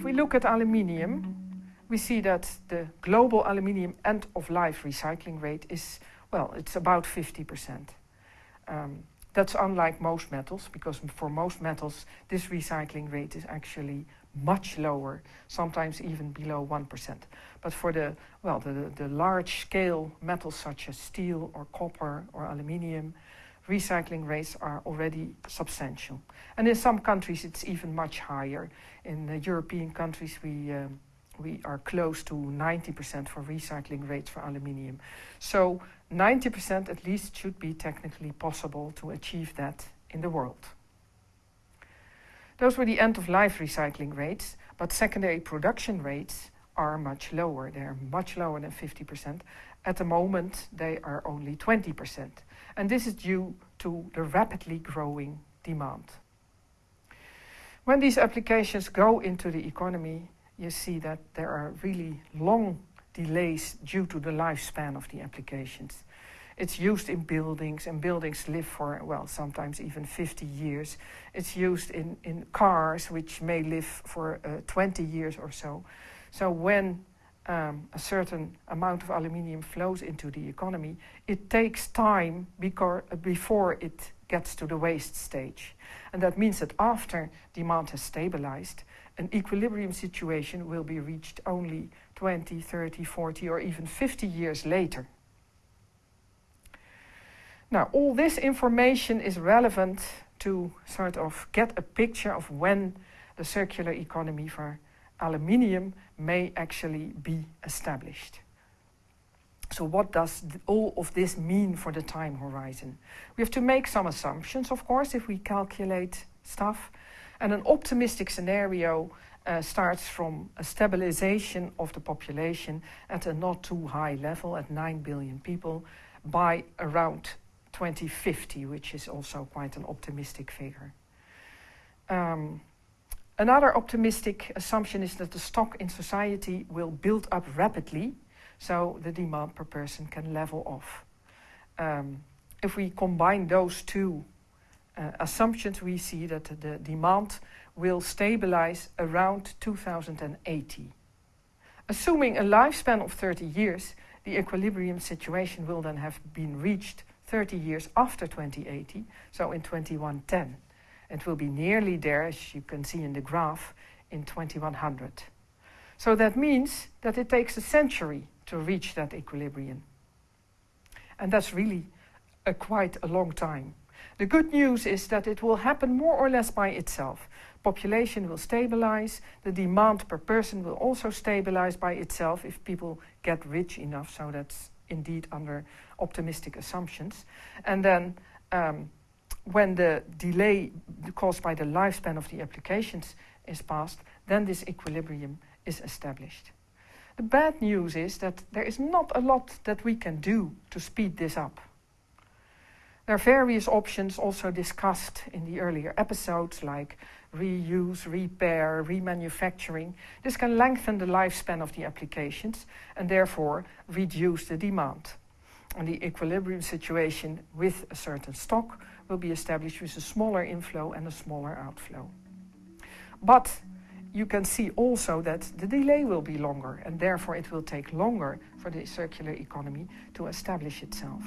If we look at aluminium, we see that the global aluminium end-of-life recycling rate is, well, it's about 50%. Um, that's unlike most metals, because for most metals, this recycling rate is actually much lower, sometimes even below 1%. But for the, well, the, the large-scale metals such as steel or copper or aluminium, recycling rates are already substantial. And in some countries, it's even much higher. In the European countries, we, um, we are close to 90% for recycling rates for aluminium. So 90% at least should be technically possible to achieve that in the world. Those were the end-of-life recycling rates, but secondary production rates are much lower. They're much lower than 50%. At the moment, they are only 20%. And this is due to the rapidly growing demand. When these applications go into the economy, you see that there are really long delays due to the lifespan of the applications. It's used in buildings, and buildings live for, well, sometimes even 50 years. It's used in, in cars, which may live for uh, 20 years or so. So when um, a certain amount of aluminium flows into the economy, it takes time before it gets to the waste stage. And that means that after demand has stabilized, an equilibrium situation will be reached only 20, 30, 40, or even 50 years later. Now, all this information is relevant to sort of get a picture of when the circular economy for aluminium may actually be established. So what does all of this mean for the time horizon? We have to make some assumptions, of course, if we calculate stuff. And an optimistic scenario uh, starts from a stabilization of the population at a not too high level, at 9 billion people, by around 2050, which is also quite an optimistic figure. Um, another optimistic assumption is that the stock in society will build up rapidly, so the demand per person can level off. Um, if we combine those two uh, assumptions, we see that the demand will stabilize around 2080. Assuming a lifespan of 30 years, the equilibrium situation will then have been reached 30 years after 2080, so in 2110. It will be nearly there, as you can see in the graph, in 2100. So that means that it takes a century to reach that equilibrium. And that's really a quite a long time. The good news is that it will happen more or less by itself. Population will stabilize, the demand per person will also stabilize by itself if people get rich enough, so that's indeed under optimistic assumptions. And then um, when the delay caused by the lifespan of the applications is passed, then this equilibrium is established. The bad news is that there is not a lot that we can do to speed this up. There are various options also discussed in the earlier episodes, like reuse, repair, remanufacturing. This can lengthen the lifespan of the applications and therefore reduce the demand. And the equilibrium situation with a certain stock will be established with a smaller inflow and a smaller outflow. But you can see also that the delay will be longer and therefore it will take longer for the circular economy to establish itself.